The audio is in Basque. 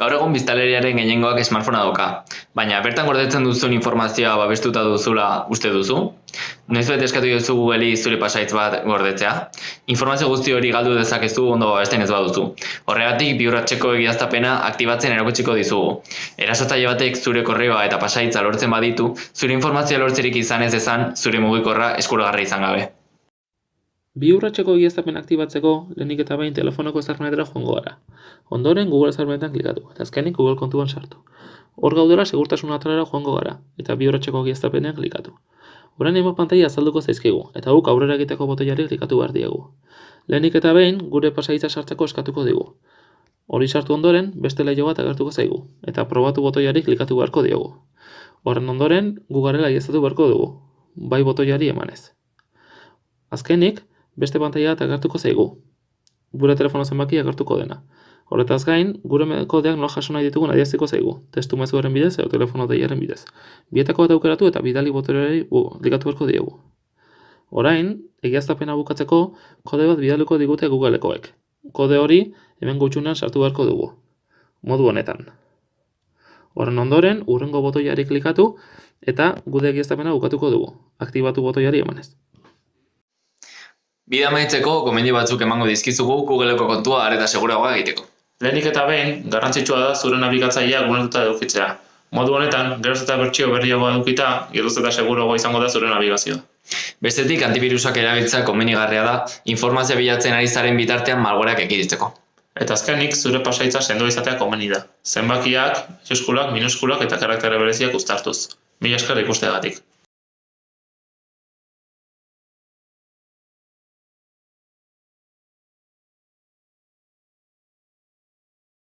Gaur egun biztanleriaren gehiengoak smartphonea dauka, baina bertan gordetzen duzun informazioa babestuta duzula uste duzu? Noizbait eskatu diozu Google'i zure pasahitz bat gordetzea? Informazio guzti hori galdu dezakezu ondo babesten ez baduzu. Horregatik bi urratseko egiaztapena aktibatzen erakutsiko dizugu. Erasotzaile batek zure korreoa eta pasahitza lortzen baditu, zure informazioa lortzerik izan ez dezan zure mugikorra eskuragarri izan gabe. Bi egiaztapen aktibatzeko, lehenik eta behin telefonoko ezarpenetara joango gara. Ondoren Google ezarpenetan klikatu, eta azkenik Google kontuan sartu. Hor gaudela segurtasun atalera joango gara, eta bi urratseko egiaztapenean klikatu. Orain hainbat pantaila azalduko zaizkigu, eta guk aurrera egiteko botoiari klikatu behar diegu. Lehenik eta behin, gure pasahitza sartzeko eskatuko digu. Hori sartu ondoren, beste leiho bat agertuko zaigu, eta probatu botoiari klikatu beharko diogu. Horren ondoren, gu garela egiaztatu beharko dugu, bai botoiari emanez. Azkenik, beste pantaila bat agertuko zaigu, gure telefono zenbaki agertuko dena. Horretaz gain, gure kodeak nola jaso nahi ditugun adieraziko zaigu, testu mezuaren bidez edo telefono deiaren bidez. Bietako bat aukeratu eta bidali botoreari klikatu beharko diegu. Orain, egiaztapena bukatzeko, kode bat bidaliko digute Googlekoek. Kode hori hemen gutxunean sartu beharko dugu. Modu honetan. Horren ondoren, urrengo botoiari klikatu eta gude egiaztapena bukatuko dugu. Aktibatu botoiari emanez. Bide amaitzeko gomendio batzuk emango dizkizugu Googleko kontua areta seguragoa egiteko. Lehenik eta behin, garrantzitsua da zure nabigatzailea gunetuta edukitzea. Modu honetan, geroz eta bertsio berriagoa edukita, geroz eta seguruagoa izango da zure nabigazioa. Bestetik antibirusak erabiltzea komenigarria da informazio bilatzen ari zaren bitartean malwareak ekiditeko. Eta azkenik, zure pasaitza sendo izatea komeni da. Zenbakiak, eskulak, minuskulak eta karaktere bereziak uztartuz. Mila esker ikusteagatik.